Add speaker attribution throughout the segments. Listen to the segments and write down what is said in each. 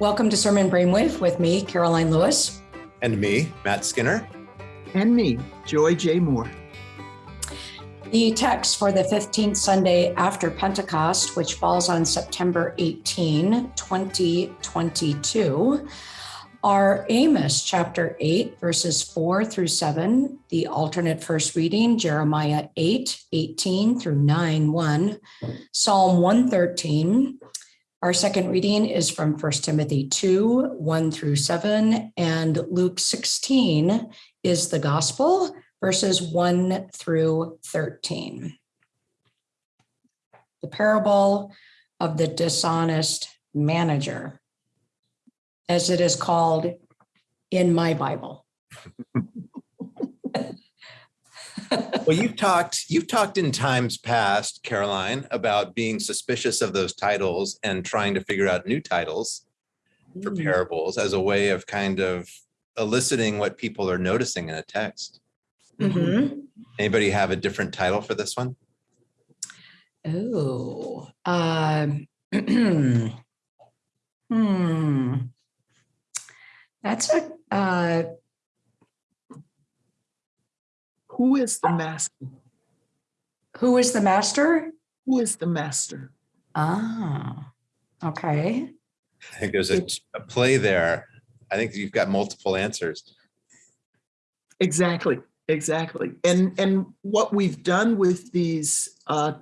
Speaker 1: Welcome to Sermon Brainwave with me, Caroline Lewis.
Speaker 2: And me, Matt Skinner.
Speaker 3: And me, Joy J. Moore.
Speaker 1: The text for the 15th Sunday after Pentecost, which falls on September 18, 2022, are Amos chapter 8, verses 4 through 7, the alternate first reading, Jeremiah 8, 18 through 9, 1, Psalm 113. Our second reading is from 1 Timothy 2, 1 through 7, and Luke 16 is the gospel, verses 1 through 13. The parable of the dishonest manager as it is called in my Bible.
Speaker 2: well, you've talked you've talked in times past, Caroline, about being suspicious of those titles and trying to figure out new titles for mm. parables as a way of kind of eliciting what people are noticing in a text. Mm -hmm. Anybody have a different title for this one?
Speaker 1: Oh, um, hmm. That's a, uh,
Speaker 3: who is the master?
Speaker 1: Who is the master?
Speaker 3: Who is the master?
Speaker 1: Ah, okay.
Speaker 2: I think there's a, a play there. I think you've got multiple answers.
Speaker 3: Exactly, exactly. And and what we've done with these, uh,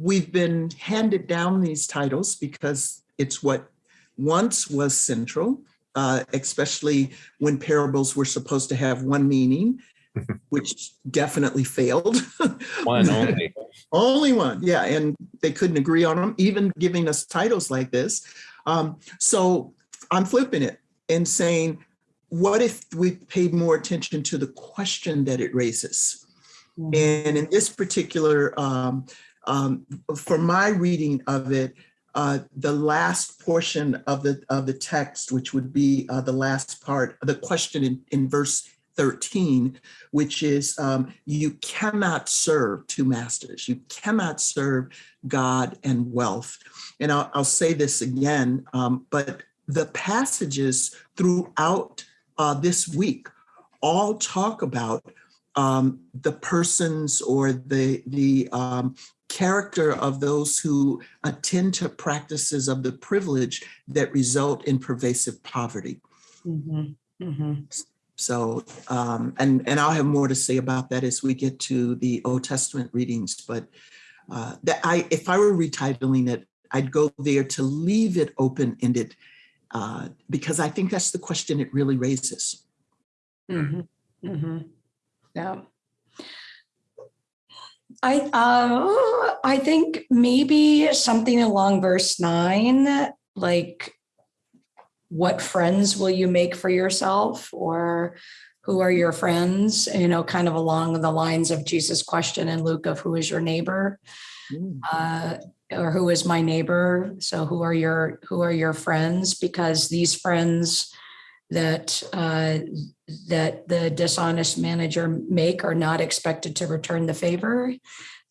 Speaker 3: we've been handed down these titles because it's what once was central uh, especially when parables were supposed to have one meaning, which definitely failed.
Speaker 2: One only.
Speaker 3: only one, yeah, and they couldn't agree on them, even giving us titles like this. Um, so I'm flipping it and saying, what if we paid more attention to the question that it raises? Mm -hmm. And in this particular, um, um, for my reading of it, uh, the last portion of the of the text, which would be uh, the last part, the question in, in verse 13, which is um, you cannot serve two masters. You cannot serve God and wealth. And I'll, I'll say this again, um, but the passages throughout uh, this week all talk about um, the persons or the, the um, character of those who attend to practices of the privilege that result in pervasive poverty. Mm -hmm. Mm -hmm. So, um, and, and I'll have more to say about that as we get to the Old Testament readings, but uh, that I, if I were retitling it, I'd go there to leave it open-ended uh, because I think that's the question it really raises.
Speaker 1: Mm -hmm. Mm -hmm. Yeah. I uh, I think maybe something along verse nine, like what friends will you make for yourself or who are your friends, you know, kind of along the lines of Jesus' question in Luke of who is your neighbor mm. uh, or who is my neighbor. So who are your who are your friends? Because these friends that uh, that the dishonest manager make are not expected to return the favor.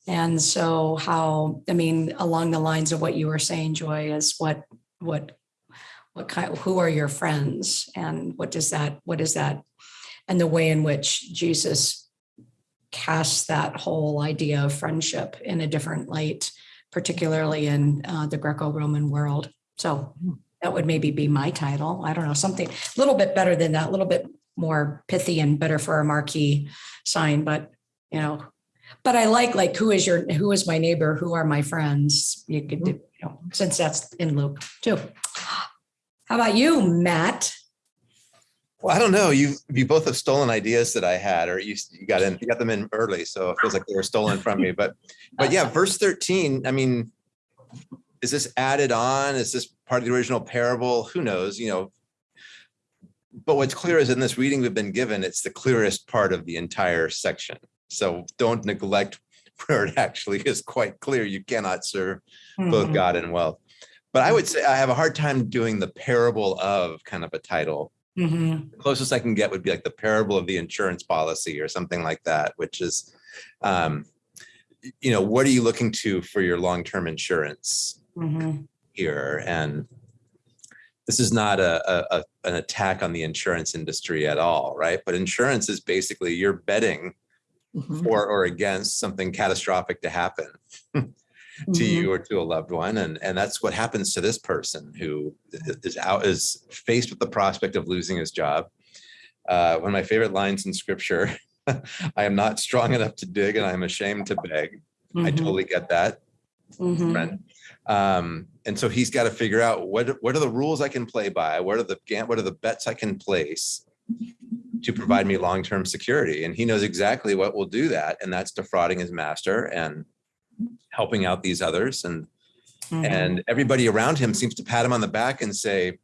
Speaker 1: And so how, I mean, along the lines of what you were saying, Joy, is what, what, what kind, who are your friends and what does that, what is that? And the way in which Jesus casts that whole idea of friendship in a different light, particularly in uh, the Greco-Roman world. So hmm. That would maybe be my title. I don't know, something a little bit better than that, a little bit more pithy and better for a marquee sign, but you know, but I like like who is your who is my neighbor, who are my friends? You could do, mm-hmm. you know, since that's in Luke too. How about you, Matt?
Speaker 2: Well, I don't know. You you both have stolen ideas that I had, or you, you got in you got them in early, so it feels like they were stolen from me. But but yeah, verse 13, I mean, is this added on? Is this part of the original parable? Who knows? You know, but what's clear is in this reading we've been given, it's the clearest part of the entire section. So don't neglect where it actually is quite clear. You cannot serve mm -hmm. both mm-hmm. God and wealth. But I would say I have a hard time doing the parable of kind of a title. Mm -hmm. The closest I can get would be like the parable of the insurance policy or something like that, which is, um, you know, what are you looking to for your long-term insurance? Mm -hmm. Here. And this is not a, a, an attack on the insurance industry at all, right? But insurance is basically you're betting
Speaker 3: Mhm.
Speaker 2: for or against something catastrophic to happen to
Speaker 3: Mhm.
Speaker 2: you or to a loved one. And, and that's what happens to this person who is out, is faced with the prospect of losing his job. Uh, one of my favorite lines in scripture, I am not strong enough to dig and I'm ashamed to beg. I
Speaker 1: Mhm,
Speaker 2: totally get that,
Speaker 1: mhm,
Speaker 2: friend. Um, and so he's got to figure out what, what are the rules I can play by? What are the, what are the bets I can place to provide me long-term security? And he knows exactly what will do that. And that's defrauding his master and helping out these others. And,
Speaker 1: mhm.
Speaker 2: and everybody around him seems to pat him on the back and say,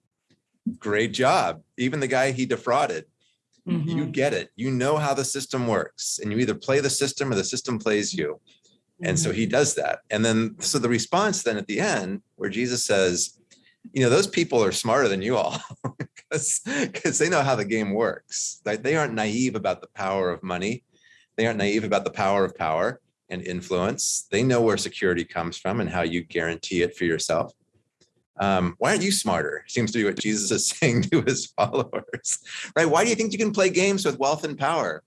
Speaker 2: great job. Even the guy he defrauded, you
Speaker 1: Mhm,
Speaker 2: get it. You know how the system works and you either play the system or the system plays you. And so he does that. And then, so the response then at the end, where Jesus says, you know, those people are smarter than you all because because they know how the game works. Like they aren't naive about the power of money. They aren't naive about the power of power and influence. They know where security comes from and how you guarantee it for yourself. Um, why aren't you smarter? Seems to be what Jesus is saying to his followers, right? Why do you think you can play games with wealth and power?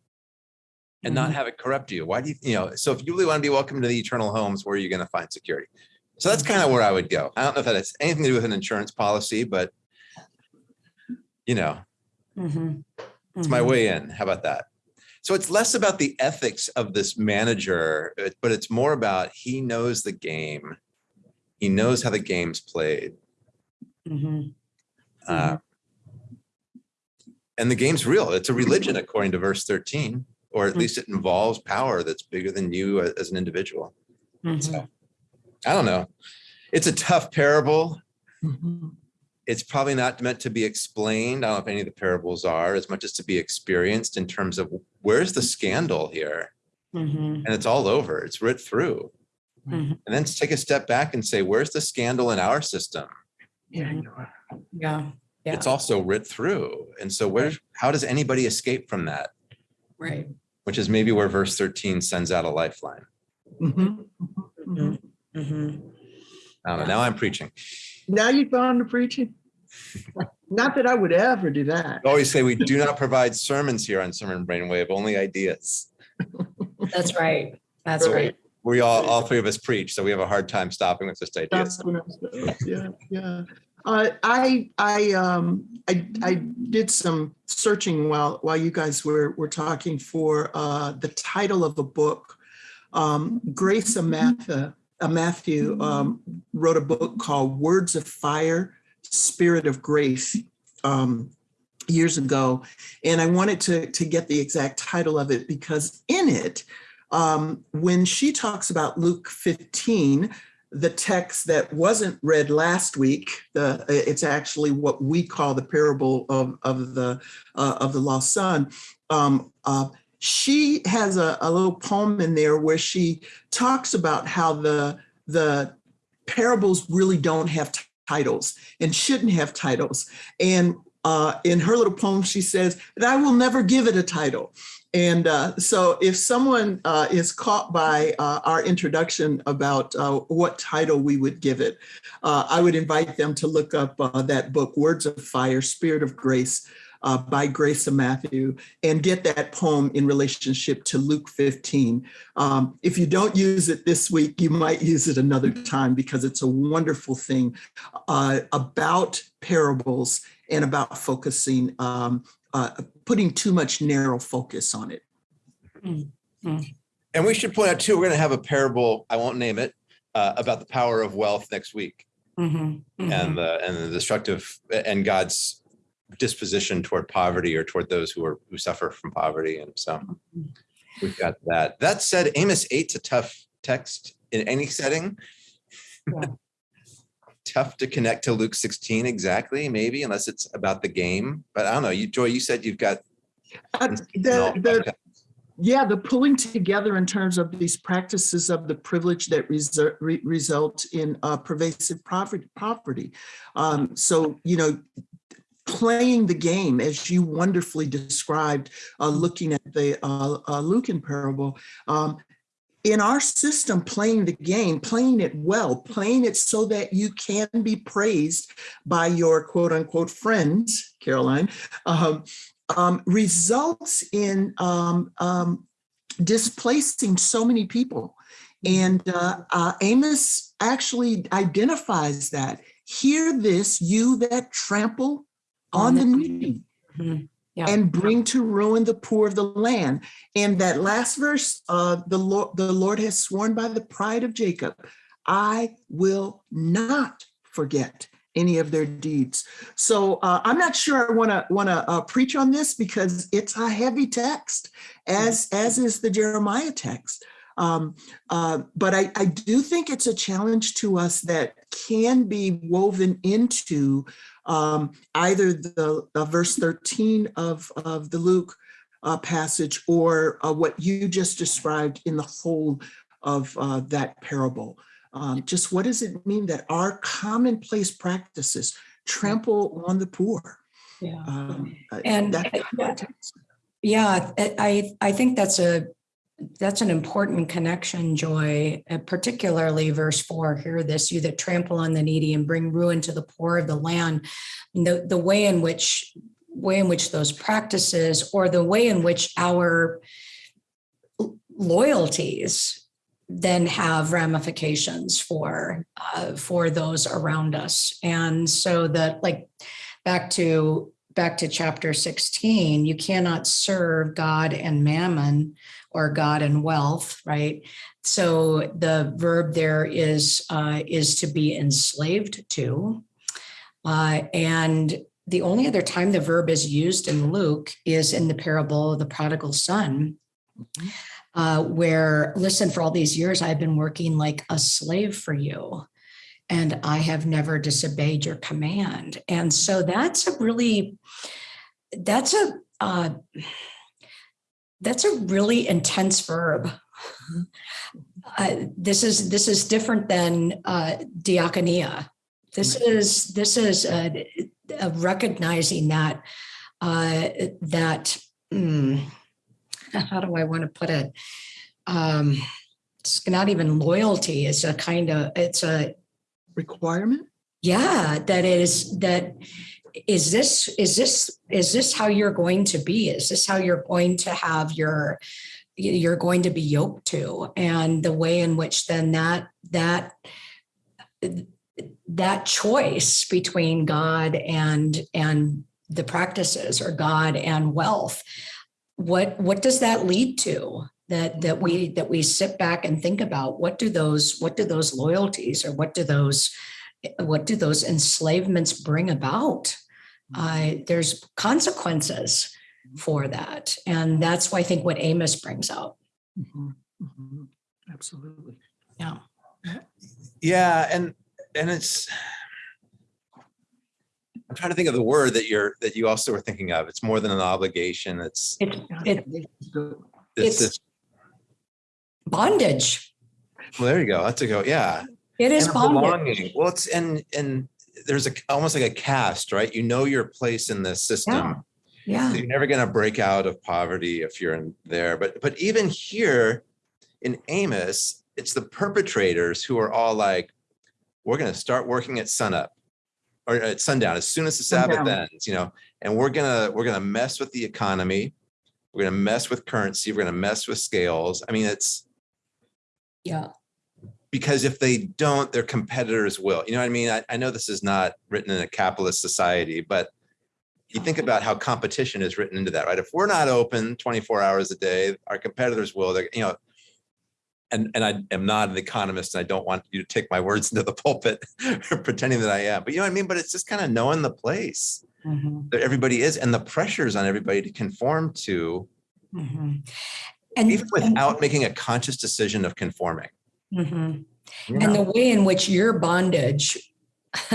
Speaker 2: And not
Speaker 1: Mhm.
Speaker 2: have it corrupt you? Why do you, you know, so if you really want to be welcome to the eternal homes, where are you going to find security? So that's kind of where I would go. I don't know if that has anything to do with an insurance policy, but you know,
Speaker 1: Mhm,
Speaker 2: it's my
Speaker 1: mhm.
Speaker 2: way in. How about that? So it's less about the ethics of this manager, but it's more about he knows the game. He knows how the game's played.
Speaker 1: Mhm,
Speaker 2: Uh, and the game's real. It's a religion, according to verse 13, or at
Speaker 1: Mhm.
Speaker 2: least it involves power that's bigger than you as an individual.
Speaker 1: mhm.
Speaker 2: So I don't know. It's a tough parable.
Speaker 3: Mhm.
Speaker 2: It's probably not meant to be explained. I don't know if any of the parables are as much as to be experienced in terms of where's the scandal here?
Speaker 1: Mhm,
Speaker 2: And it's all over. It's writ through.
Speaker 1: mhm.
Speaker 2: And then to take a step back and say, where's the scandal in our system?
Speaker 3: Yeah, you are.
Speaker 1: Yeah, yeah,
Speaker 2: It's also writ through. And so where, how does anybody escape from that?
Speaker 1: right.
Speaker 2: Which is maybe where verse 13 sends out a lifeline.
Speaker 3: Mhm. Mhm.
Speaker 1: Mhm.
Speaker 2: I don't. Now I'm preaching.
Speaker 3: Now you've gone to preaching? Not that I would ever do that.
Speaker 2: I always say we do not provide sermons here on Sermon Brainwave, only ideas.
Speaker 1: That's right. That's right.
Speaker 2: We all, all three of us preach, so we have a hard time stopping with just ideas.
Speaker 3: That's what I was- Yeah, yeah. Uh, I, I, um, I, I did some searching while, while you guys were, were talking for, uh, the title of a book. Um, Grace Amatha, uh, Matthew, um, wrote a book called Words of Fire, Spirit of Grace, um, years ago. And I wanted to, to get the exact title of it because in it, um, when she talks about Luke 15, the text that wasn't read last week, the, it's actually what we call the parable of, of the uh, of the lost son. Um, uh, she has a, a little poem in there where she talks about how the the parables really don't have titles and shouldn't have titles. And uh, in her little poem, she says that I will never give it a title. And uh, so if someone uh, is caught by uh, our introduction about uh, what title we would give it, uh, I would invite them to look up uh, that book, Words of Fire, Spirit of Grace, by Grace and Matthew, and get that poem in relationship to Luke 15. Um, if you don't use it this week, you might use it another time because it's a wonderful thing about parables and about focusing um, uh, putting too much narrow focus on it.
Speaker 2: And we should point out too, we're going to have a parable, I won't name it, uh, about the power of wealth next week
Speaker 1: Mhm, mhm.
Speaker 2: and the, and the destructive and God's disposition toward poverty or toward those who are, who suffer from poverty. And so we've got that. That said, Amos 8's a tough text in any setting.
Speaker 1: Yeah.
Speaker 2: Tough to connect to Luke 16 exactly, maybe, unless it's about the game. But I don't know. You, Joy, you said you've got.
Speaker 3: Uh, the, the, yeah, the pulling together in terms of these practices of the privilege that reser- re- result in uh, pervasive poverty. Property. Um, so you know, playing the game as you wonderfully described, uh, looking at the uh, uh, Lucan parable. Um, in our system, playing the game, playing it well, playing it so that you can be praised by your quote unquote friends, Caroline, um, um, results in um, um, displacing so many people. And uh, uh, Amos actually identifies that. Hear this, you that trample on the needy
Speaker 1: Mhm. Yeah.
Speaker 3: and bring to ruin the poor of the land. And that last verse, uh, the Lord, the Lord has sworn by the pride of Jacob, I will not forget any of their deeds. So uh, I'm not sure I want to want to uh, preach on this because it's a heavy text, as as is the Jeremiah text. Um, uh, but I, I do think it's a challenge to us that can be woven into um, either the uh, verse 13 of, of the Luke uh, passage or uh, what you just described in the whole of uh, that parable. Um, just what does it mean that our commonplace practices trample on the poor?
Speaker 1: Yeah.
Speaker 3: Um, uh,
Speaker 1: And,
Speaker 3: that-
Speaker 1: uh, yeah. Yeah, I I think that's a, that's an important connection, Joy, uh, particularly verse four, hear this, you that trample on the needy and bring ruin to the poor of the land. The, the way in which, way in which those practices or the way in which our loyalties then have ramifications for, uh, for those around us. And so that like, back to back to chapter 16 you cannot serve god and mammon or god and wealth right? So the verb there is uh, is to be enslaved to. Uh, and the only other time the verb is used in luke is in the parable of the prodigal son. Uh, where listen for all these years i've been working like a slave for you and I have never disobeyed your command. And so that's a really, that's a, uh, that's a really intense verb. Uh, this is this is different than uh, diaconia. This is this is a, a recognizing that uh, that mm, how do I want to put it? Um, it's not even loyalty. It's a kind of it's a
Speaker 3: requirement?
Speaker 1: yeah that is that is this is this is this how you're going to be? Is this how you're going to have your you're going to be yoked to? And the way in which then that that that choice between god and and the practices or god and wealth what what does that lead to that that we that we sit back and think about? What do those what do those loyalties or what do those what do those enslavements bring about uh, there's consequences for that and that's why i think what amos brings out
Speaker 3: Mhm, mhm, Absolutely.
Speaker 1: yeah
Speaker 2: Yeah, and and it's I'm trying to think of the word that you're that you also were thinking of. It's more than an obligation. It's
Speaker 1: it, it
Speaker 2: it's,
Speaker 1: It's-
Speaker 2: this,
Speaker 1: bondage
Speaker 2: well, there you go. That's a go. Yeah.
Speaker 1: It is
Speaker 2: belonging. Well, it's and and there's a almost like a caste, right? You know your place in this system.
Speaker 1: yeah yeah
Speaker 2: You're never going to break out of poverty if you're in there. But but even here in Amos, it's the perpetrators who are all like, we're going to start working at sunup or at sundown as soon as the Sabbath
Speaker 3: Sundown.
Speaker 2: ends, you know, and we're gonna we're gonna mess with the economy. We're gonna mess with currency. We're gonna mess with scales. I mean, it's
Speaker 1: yeah
Speaker 2: because if they don't, their competitors will. You know what I mean? I, I know this is not written in a capitalist society, but you think about how competition is written into that, right? If we're not open 24 hours a day, our competitors will. They're, you know, and and I am not an economist, and I don't want you to take my words into the pulpit, pretending that I am. But you know what I mean? But it's just kind of knowing the place
Speaker 1: Mhm,
Speaker 2: that everybody is, and the pressures on everybody to conform to,
Speaker 1: mhm. and
Speaker 2: even without making a conscious decision of conforming.
Speaker 1: Mhm.
Speaker 2: you
Speaker 1: And the way in which your bondage,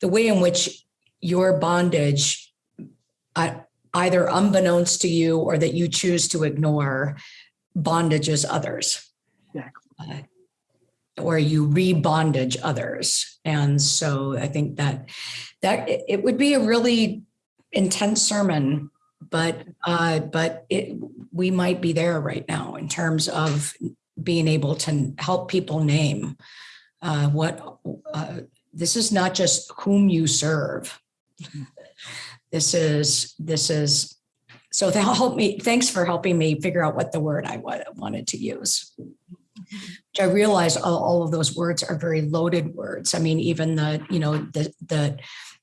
Speaker 1: the way in which your bondage, uh, either unbeknownst to you or that you choose to ignore, bondages others.
Speaker 3: Exactly.
Speaker 1: Uh, Or you re-bondage others. And so I think that, that it it would be a really intense sermon, but, uh, but it, we might be there right now in terms of being able to help people name uh, what, uh, this is not just whom you serve. This is, this is, so that help me, thanks for helping me figure out what the word I wanted to use. Which I realize all, all of those words are very loaded words. I mean, even the, you know, the, the,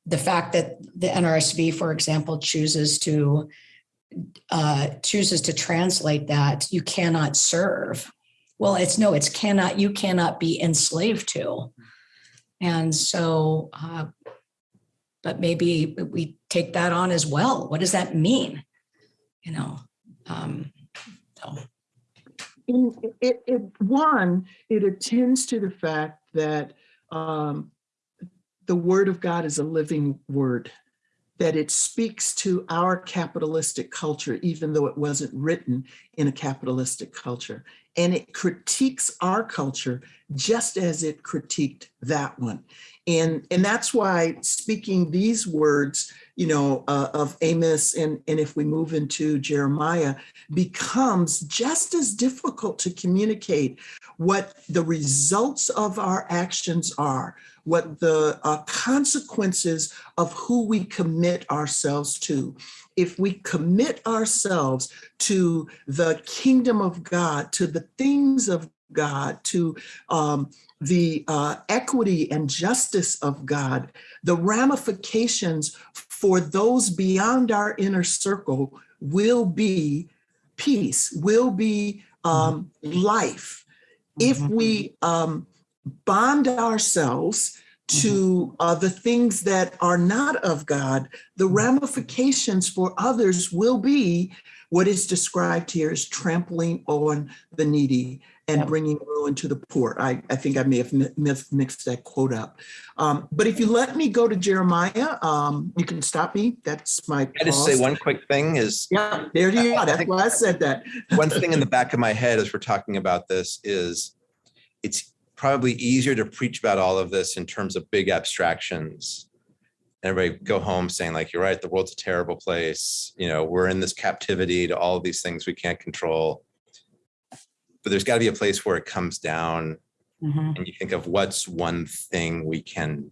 Speaker 1: the fact that the NRSV, for example, chooses to uh, chooses to translate that you cannot serve. Well, it's no, it's cannot, you cannot be enslaved to. And so, uh, but maybe we take that on as well. What does that mean? You know, um, so,
Speaker 3: In, it, it, one, it attends to the fact that um, the word of God is a living word, that it speaks to our capitalistic culture, even though it wasn't written in a capitalistic culture. And it critiques our culture just as it critiqued that one. And, and that's why speaking these words, you know, uh, of Amos and, and if we move into Jeremiah, becomes just as difficult to communicate what the results of our actions are, what the uh, consequences of who we commit ourselves to. If we commit ourselves to the kingdom of God, to the things of God, to um, the uh, equity and justice of God, the ramifications for those beyond our inner circle will be peace, will be um, life. If we um, bond ourselves to uh, the things that are not of God, the ramifications for others will be what is described here as trampling on the needy and
Speaker 1: Yep.
Speaker 3: bringing ruin to the poor. I, I think I may have mis- mixed that quote up. Um, but if you let me go to Jeremiah, um, you can stop me. That's my.
Speaker 2: I just say one quick thing is
Speaker 3: Yeah, there you go. That's why I said that.
Speaker 2: one thing in the back of my head as we're talking about this is it's probably easier to preach about all of this in terms of big abstractions. Everybody go home saying like, you're right, the world's a terrible place. You know, we're in this captivity to all of these things we can't control. But there's got to be a place where it comes down
Speaker 1: mhm,
Speaker 2: and you think of what's one thing we can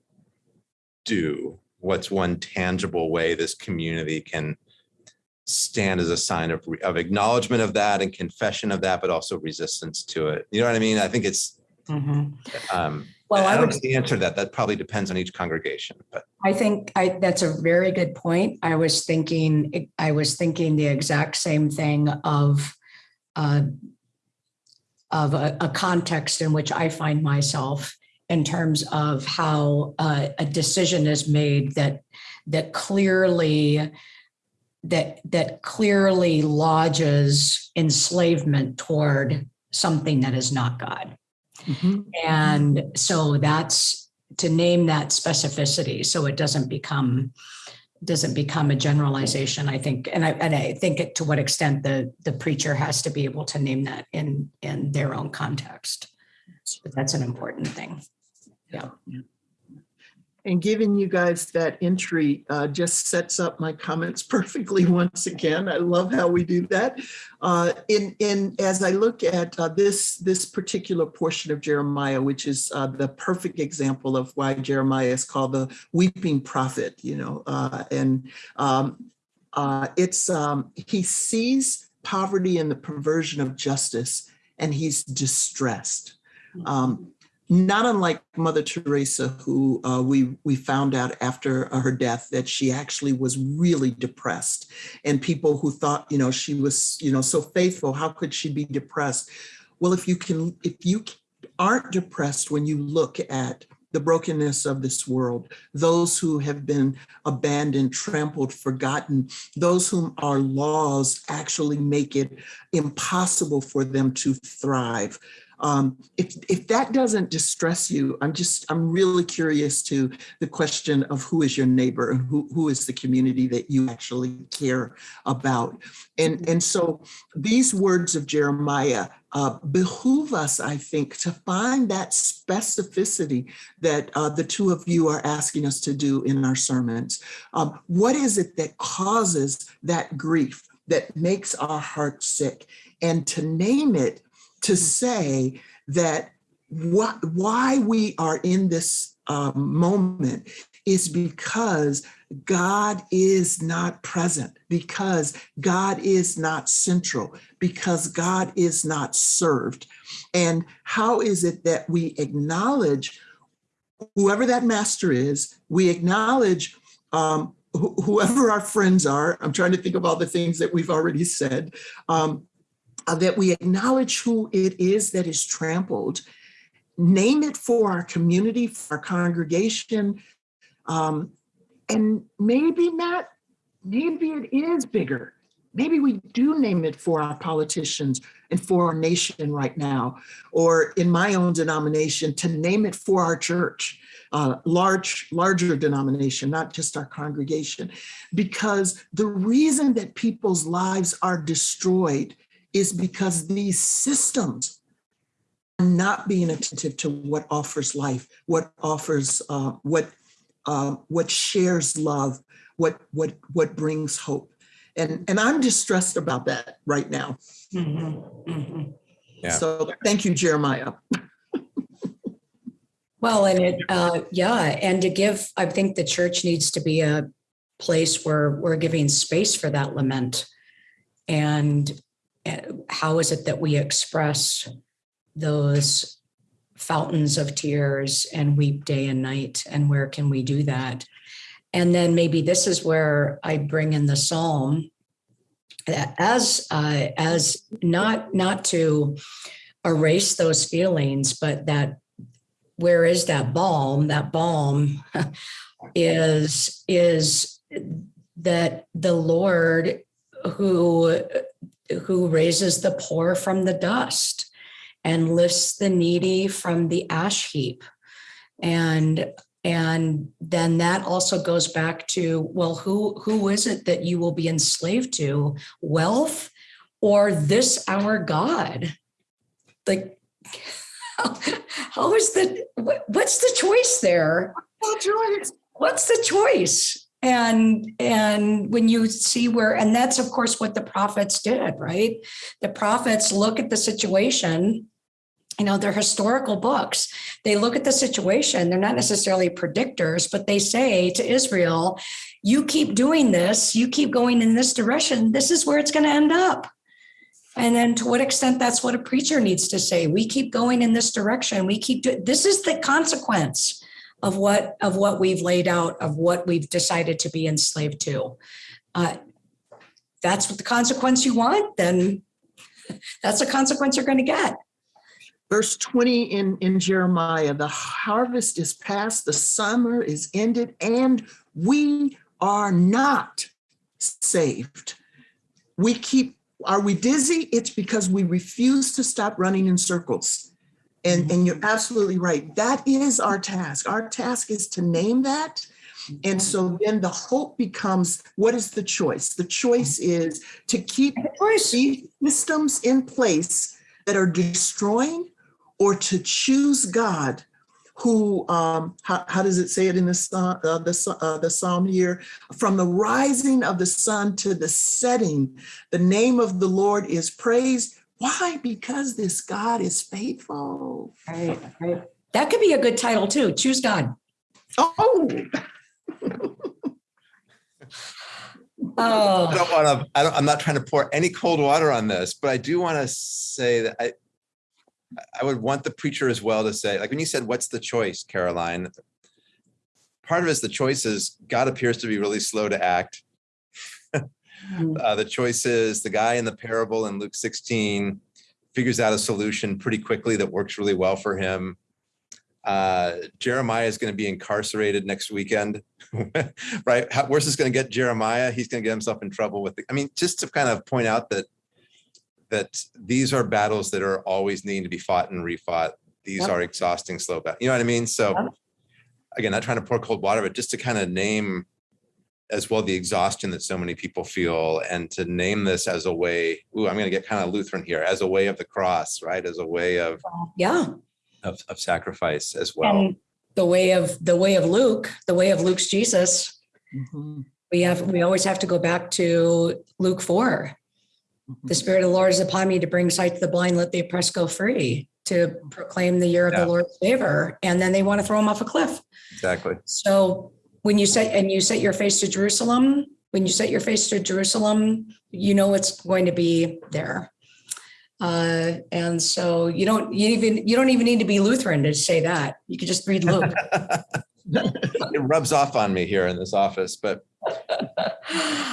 Speaker 2: do? What's one tangible way this community can stand as a sign of, of acknowledgement of that and confession of that, but also resistance to it? You know what I mean? I think it's,
Speaker 1: mhm.
Speaker 2: um,
Speaker 1: Well,
Speaker 2: I
Speaker 1: I
Speaker 2: don't
Speaker 1: would
Speaker 2: know the answer to that. That probably depends on each congregation, but
Speaker 1: I think I, that's a very good point. I was thinking, I was thinking the exact same thing of uh, of a, a context in which I find myself in terms of how uh, a decision is made that that clearly that that clearly lodges enslavement toward something that is not God.
Speaker 3: Mhm.
Speaker 1: And so that's to name that specificity so it doesn't become doesn't become a generalization i think and i and i think it, to what extent the the preacher has to be able to name that in in their own context. But that's an important thing. Yeah
Speaker 3: And giving you guys that entry uh, just sets up my comments perfectly once again. I love how we do that. Uh, in, in, as I look at uh, this, this particular portion of Jeremiah, which is uh, the perfect example of why Jeremiah is called the weeping prophet, you know, uh, and um, uh, it's, um, he sees poverty and the perversion of justice and he's distressed. Um, not unlike Mother Teresa, who uh, we we found out after her death that she actually was really depressed, and people who thought you know she was you know so faithful, how could she be depressed? Well, if you can, if you aren't depressed when you look at the brokenness of this world, those who have been abandoned, trampled, forgotten, those whom our laws actually make it impossible for them to thrive. Um, if, if that doesn't distress you, I'm just, I'm really curious to the question of who is your neighbor and who, who is the community that you actually care about. And, and so these words of Jeremiah uh, behoove us, I think, to find that specificity that uh, the two of you are asking us to do in our sermons. Um, what is it that causes that grief, that makes our hearts sick? And to name it to say that what, why we are in this uh, moment is because God is not present, because God is not central, because God is not served. And how is it that we acknowledge whoever that master is, we acknowledge um, wh- whoever our friends are. I'm trying to think of all the things that we've already said. Um, uh, that we acknowledge who it is that is trampled, name it for our community, for our congregation, um, and maybe not, maybe it is bigger. Maybe we do name it for our politicians and for our nation right now, or in my own denomination, to name it for our church, uh, large, larger denomination, not just our congregation. Because the reason that people's lives are destroyed is because these systems are not being attentive to what offers life, what offers, uh, what uh, what shares love, what what what brings hope. And and I'm distressed about that right now.
Speaker 1: Mhm, mhm.
Speaker 2: Yeah.
Speaker 3: So thank you, Jeremiah.
Speaker 1: Well, and it, uh, yeah, and to give, I think the church needs to be a place where we're giving space for that lament. And how is it that we express those fountains of tears and weep day and night? And where can we do that? And then maybe this is where I bring in the psalm as uh, as not not to erase those feelings, but that where is that balm? That balm is is that the Lord who who raises the poor from the dust and lifts the needy from the ash heap. And and then that also goes back to well who who is it that you will be enslaved to? Wealth or this our god? Like how, how is the what- what's the choice there? What's the choice and and when you see where and that's of course what the prophets did right? The prophets look at the situation you know they're historical books. They look at the situation they're not necessarily predictors but they say to israel you keep doing this you keep going in this direction this is where it's going to end up. And then to what extent that's what a preacher needs to say we keep going in this direction we keep doing this is the consequence of what of what we've laid out of what we've decided to be enslaved to uh, that's what the consequence you want then that's the consequence you're going to get
Speaker 3: Verse 20 in, in Jeremiah, the harvest is past, the summer is ended, and we are not saved. We keep, are we dizzy? It's because we refuse to stop running in circles. And, and you're absolutely right. That is our task. Our task is to name that. And so then the hope becomes, what is the choice? The choice is to keep these systems in place that are destroying or to choose God who, um, how, how does it say it in the, uh, the, uh, the Psalm here? From the rising of the sun to the setting, the name of the Lord is praised. Why? Because this God is faithful.
Speaker 1: Right, right. That could be a good title too. Choose God.
Speaker 3: Oh,
Speaker 1: Oh.
Speaker 2: I don't want to, I don't, I'm not trying to pour any cold water on this, but I do want to say that I, I would want the preacher as well to say, like when you said, what's the choice, Caroline? Part of it is the choice is God appears to be really slow to act. Uh, the choice is the guy in the parable in Luke 16 figures out a solution pretty quickly that works really well for him. Uh, Jeremiah is going to be incarcerated next weekend, right? How, where's this going to get Jeremiah? He's going to get himself in trouble with it. I mean, just to kind of point out that that these are battles that are always needing to be fought and refought. These
Speaker 1: Yep.
Speaker 2: are exhausting, slow battles. You know what I mean? So
Speaker 1: Yep.
Speaker 2: again, not trying to pour cold water, but just to kind of name as well the exhaustion that so many people feel and to name this as a way, ooh, I'm going to get kind of Lutheran here, as a way of the cross, right? As a way of,
Speaker 1: yeah.
Speaker 2: of, of sacrifice as well.
Speaker 1: And the way of, the way of Luke, the way of Luke's Jesus,
Speaker 3: Mhm.
Speaker 1: we have, we always have to go back to Luke four. the spirit of the Lord is upon me to bring sight to the blind, let the oppressed go free, to proclaim the year of
Speaker 2: Yeah.
Speaker 1: the Lord's favor. And then they want to throw him off a cliff.
Speaker 2: Exactly.
Speaker 1: So when you set, and you set your face to Jerusalem, when you set your face to Jerusalem, you know it's going to be there. Uh, and so you don't, you even, you don't even need to be Lutheran to say that. You could just read Luke.
Speaker 2: It rubs off on me here in this office, but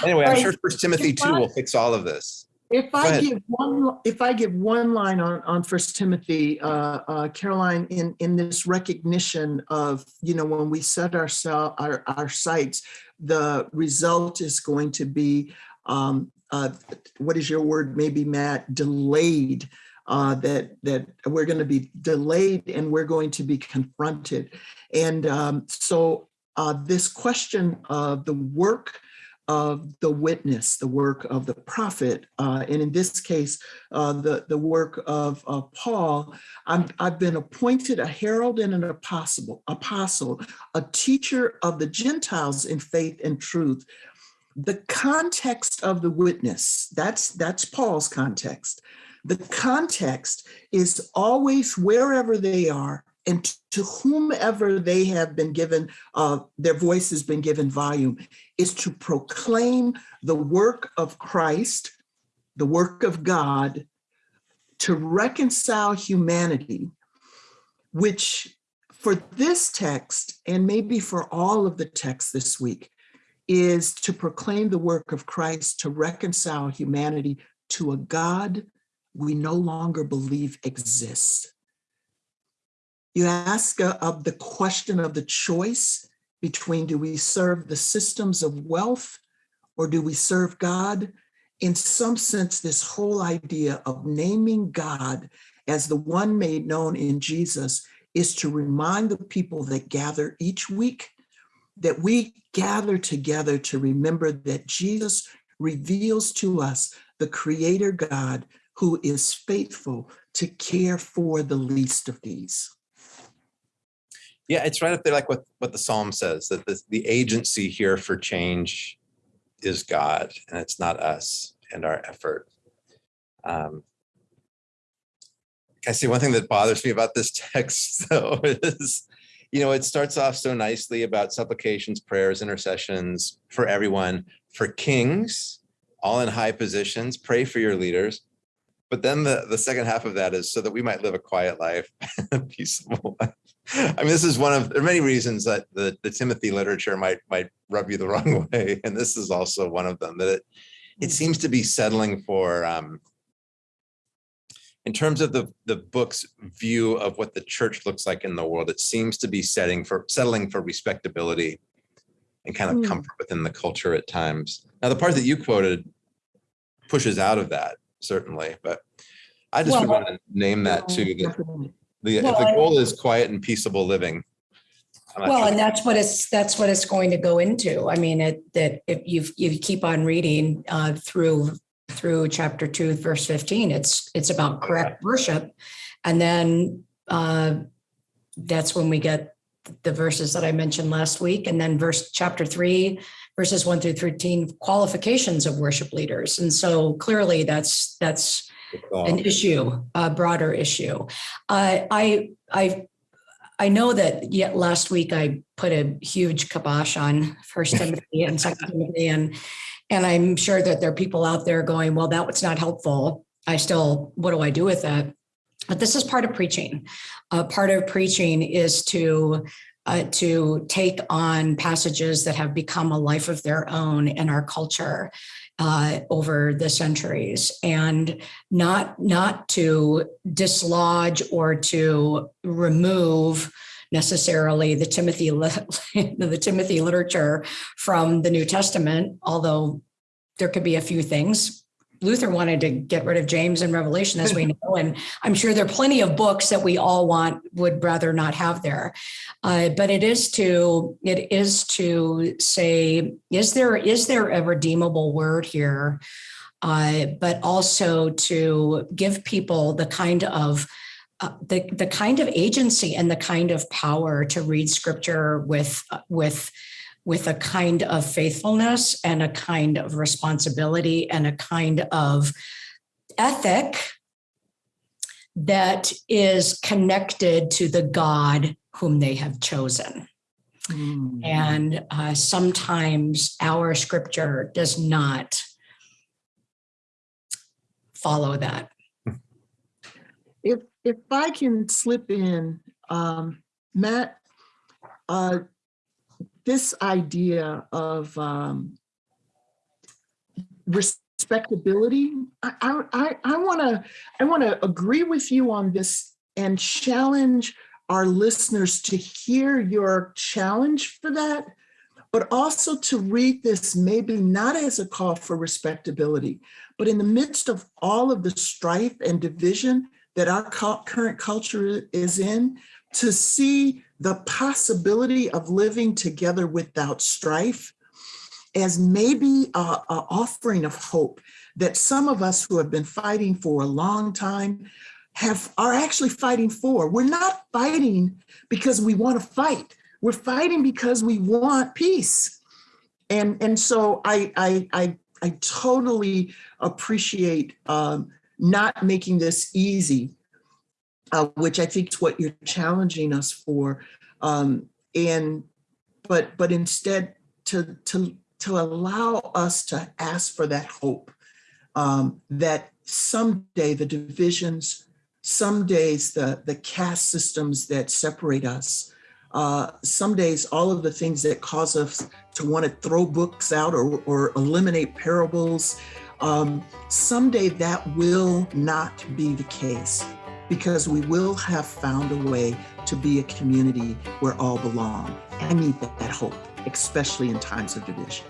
Speaker 2: anyway, I'm
Speaker 1: Right.
Speaker 2: sure First Timothy two will fix all of this.
Speaker 3: If I give one, if I give one line on, on First Timothy, uh, uh, Caroline, in, in this recognition of, you know, when we set ourselves, our, our sights, the result is going to be, um, uh, what is your word, maybe Matt, delayed, uh, that, that we're going to be delayed and we're going to be confronted. And, um, so, uh, this question of the work of the witness, the work of the prophet, uh, and in this case, uh, the, the work of, of Paul, I'm, I've been appointed a herald and an apostle, apostle, a teacher of the Gentiles in faith and truth. The context of the witness, that's, that's Paul's context. The context is always wherever they are and to whomever they have been given, uh, their voice has been given volume is to proclaim the work of Christ, the work of God, to reconcile humanity, which for this text, and maybe for all of the texts this week, is to proclaim the work of Christ to reconcile humanity to a God we no longer believe exists. You ask uh, of the question of the choice between do we serve the systems of wealth or do we serve God? In some sense, this whole idea of naming God as the one made known in Jesus is to remind the people that gather each week that we gather together to remember that Jesus reveals to us the creator God who is faithful to care for the least of these.
Speaker 2: Yeah, it's right up there, like what, what the Psalm says, that the, the agency here for change is God and it's not us and our effort. Um, I see one thing that bothers me about this text though is, you know, it starts off so nicely about supplications, prayers, intercessions for everyone, for kings, all in high positions, pray for your leaders. But then the, the second half of that is so that we might live a quiet life, a peaceable life. I mean, this is one of, there are many reasons that the, the Timothy literature might, might rub you the wrong way. And this is also one of them, that it, it seems to be settling for, um, in terms of the, the book's view of what the church looks like in the world, it seems to be setting for, settling for respectability and kind of
Speaker 3: Hmm.
Speaker 2: comfort within the culture at times. Now, the part that you quoted pushes out of that, certainly, but I just
Speaker 1: Well,
Speaker 2: want to name that too, that the, if
Speaker 1: Well,
Speaker 2: the goal is quiet and peaceable living.
Speaker 1: Well,
Speaker 2: sure
Speaker 1: and that's what it's, that's what it's going to go into. I mean, it, that if you, you keep on reading uh, through, through chapter two, verse 15, it's, it's about correct worship. And then uh, that's when we get the verses that I mentioned last week. And then verse, chapter three, verses one through 13, qualifications of worship leaders. And so clearly that's, that's an issue, a broader issue. I, I, I, I know that yet last week I put a huge kibosh on First Timothy and Second Timothy, and and I'm sure that there are people out there going, "Well, that was not helpful." I still, what do I do with that? But this is part of preaching. Uh, part of preaching is to uh, to take on passages that have become a life of their own in our culture uh, over the centuries, and not not to dislodge or to remove necessarily the Timothy the Timothy literature from the New Testament, although there could be a few things. Luther wanted to get rid of James and Revelation, as we know, and I'm sure there are plenty of books that we all want would rather not have there. Uh, but it is to it is to say, is there is there a redeemable word here? Uh, but also to give people the kind of uh, the the kind of agency and the kind of power to read scripture with with with a kind of faithfulness and a kind of responsibility and a kind of ethic that is connected to the God whom they have chosen.
Speaker 3: Mm.
Speaker 1: And uh, sometimes our scripture does not follow that.
Speaker 3: If, if I can slip in, um, Matt, uh, this idea of, um, respectability, I, I, I, wanna, I wanna agree with you on this and challenge our listeners to hear your challenge for that, but also to read this maybe not as a call for respectability, but in the midst of all of the strife and division that our current culture is in, to see the possibility of living together without strife as maybe a, a offering of hope that some of us who have been fighting for a long time have are actually fighting for. We're not fighting because we want to fight. We're fighting because we want peace. And, and so I, I, I, I totally appreciate um, not making this easy, uh, which I think is what you're challenging us for. Um, and but but instead to to to allow us to ask for that hope um, that someday the divisions, some days the the caste systems that separate us, uh, some days all of the things that cause us to want to throw books out or, or eliminate parables, um, someday that will not be the case because we will have found a way to be a community where all belong. I need that, that hope, especially in times of division.